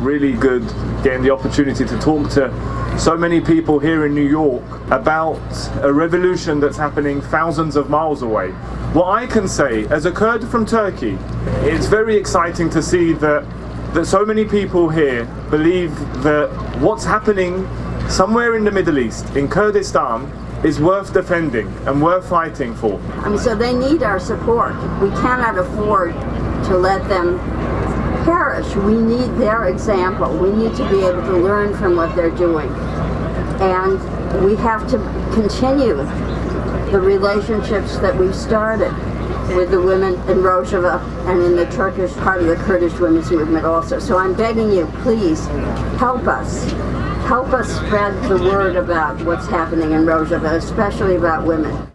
really good getting the opportunity to talk to so many people here in New York about a revolution that's happening thousands of miles away. What I can say, as a Kurd from Turkey, it's very exciting to see that that so many people here believe that what's happening somewhere in the Middle East, in Kurdistan, is worth defending and worth fighting for. I mean, so they need our support. We cannot afford to let them perish. We need their example. We need to be able to learn from what they're doing. And we have to continue the relationships that we started with the women in Rojava and in the Turkish part of the Kurdish women's movement also. So I'm begging you, please help us. Help us spread the word about what's happening in Rojava, especially about women.